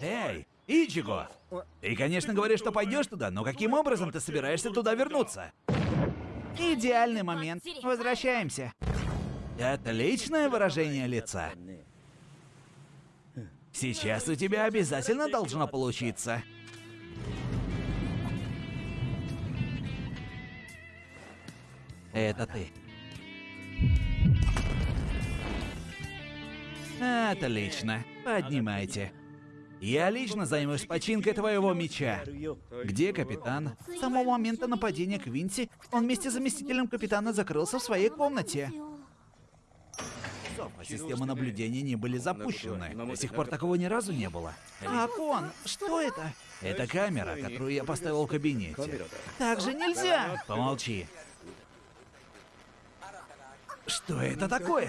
Эй, Ичиго! Ты, конечно, говоришь, что пойдешь туда, но каким образом ты собираешься туда вернуться? Идеальный момент. Возвращаемся. Отличное выражение лица. Сейчас у тебя обязательно должно получиться. Это ты. Отлично. Поднимайте. Я лично займусь починкой твоего меча. Где капитан? С самого момента нападения Квинси он вместе с заместителем капитана закрылся в своей комнате. Системы наблюдения не были запущены. До сих пор такого ни разу не было. Акон, что это? Это камера, которую я поставил в кабинете. Так же нельзя. Помолчи. Что это такое?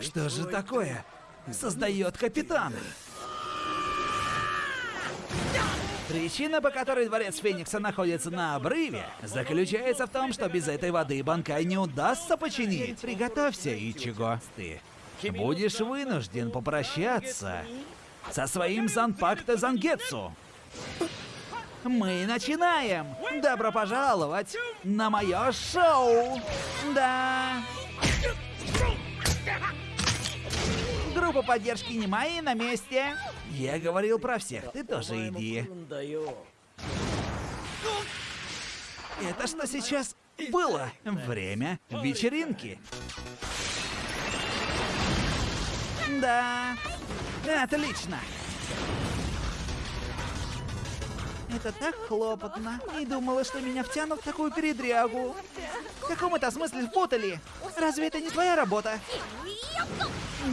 Что же такое? Создает капитан. Причина, по которой дворец Феникса находится на обрыве, заключается в том, что без этой воды Банкай не удастся починить. Приготовься, Ичиго. Ты будешь вынужден попрощаться со своим Занпакта Зангетсу. Мы начинаем! Добро пожаловать на мое шоу! Да! Группа поддержки Немайи на месте. Я говорил про всех, ты тоже иди. Это что сейчас было? Время вечеринки. Да. Отлично. Это так хлопотно. Не думала, что меня втянут в такую передрягу. В каком это смысле впутали? Разве это не твоя работа?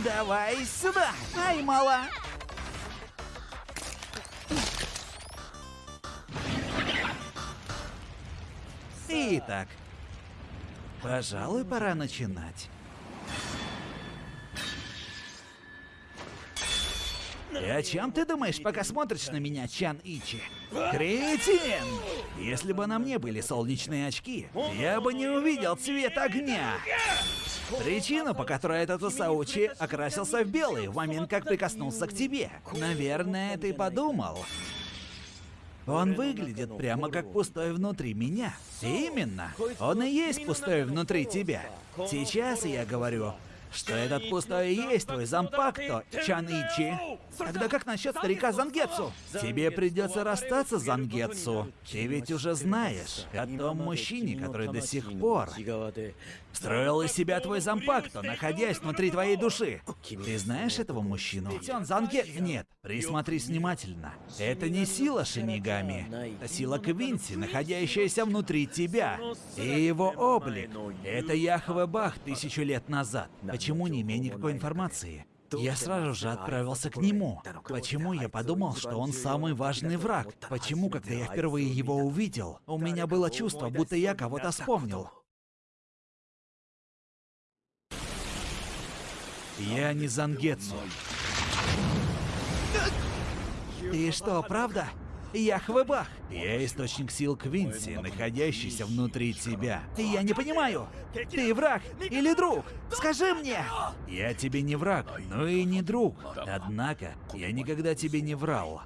Давай сюда! Ай, мало! Итак, пожалуй, пора начинать. И о чем ты думаешь, пока смотришь на меня, Чан Ичи? Кретин! Если бы на мне были солнечные очки, я бы не увидел цвет огня. Причина, по которой этот Усаучи окрасился в белый в момент, как прикоснулся к тебе. Наверное, ты подумал. Он выглядит прямо как пустой внутри меня. Именно. Он и есть пустой внутри тебя. Сейчас я говорю что этот пустой и есть твой зампакто, Чаничи. Тогда как насчет старика Зангетсу? Тебе придется расстаться с Зангетсу. Ты ведь уже знаешь о том мужчине, который до сих пор строил из себя твой зампакто, находясь внутри твоей души. Ты знаешь этого мужчину? Ведь он Зангет... Нет, присмотрись внимательно. Это не сила Шинигами, это сила Квинси, находящаяся внутри тебя. И его облик — это Яхве Бах тысячу лет назад. Почему не имея никакой информации? Я сразу же отправился к нему. Почему я подумал, что он самый важный враг? Почему, когда я впервые его увидел, у меня было чувство, будто я кого-то вспомнил? Я не Зангетсу. Ты что, правда? Яхвебах. Я источник сил Квинси, находящийся внутри тебя. Я не понимаю. Ты враг или друг? Скажи мне. Я тебе не враг, но и не друг. Однако, я никогда тебе не врал.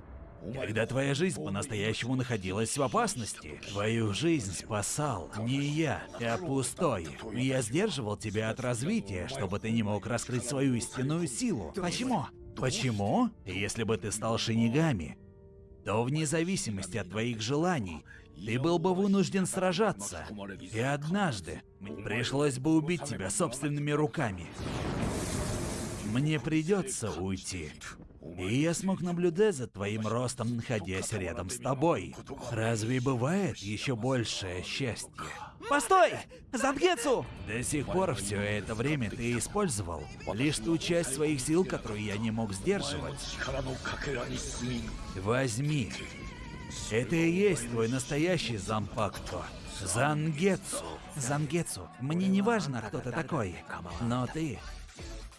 Когда твоя жизнь по-настоящему находилась в опасности, твою жизнь спасал не я, а пустой. Я сдерживал тебя от развития, чтобы ты не мог раскрыть свою истинную силу. Почему? Почему? Если бы ты стал шинигами, то вне зависимости от твоих желаний ты был бы вынужден сражаться. И однажды пришлось бы убить тебя собственными руками. Мне придется уйти. И я смог наблюдать за твоим ростом, находясь рядом с тобой. Разве бывает еще большее счастье? Постой! Зангетсу! До сих пор все это время ты использовал лишь ту часть своих сил, которую я не мог сдерживать. Возьми. Это и есть твой настоящий Зампакто. Зангетсу. Зангетсу, мне не важно, кто ты такой, но ты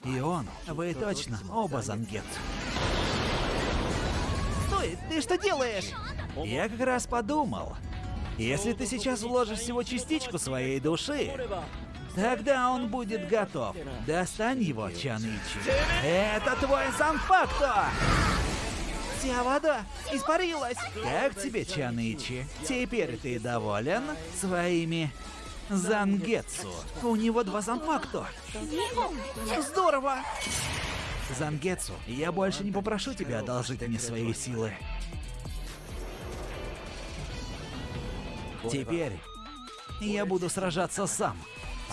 и он, вы точно оба Зангетсу. Ты что делаешь? Я как раз подумал, если ты сейчас вложишь всего частичку своей души, тогда он будет готов. Достань его, Чаничи. Это твой Санпакто! Вся вода испарилась. Как тебе, Чанычи? Теперь ты доволен своими Зангетсу? У него два занпакто. Здорово. Зангетсу, я больше не попрошу тебя одолжить мне свои силы. Теперь я буду сражаться сам.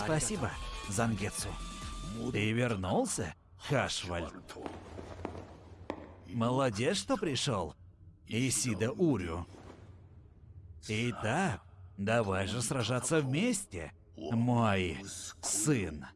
Спасибо, Зангетсу. Ты вернулся, Хашваль? Молодец, что пришел, Исида Урю. Итак, давай же сражаться вместе, мой сын.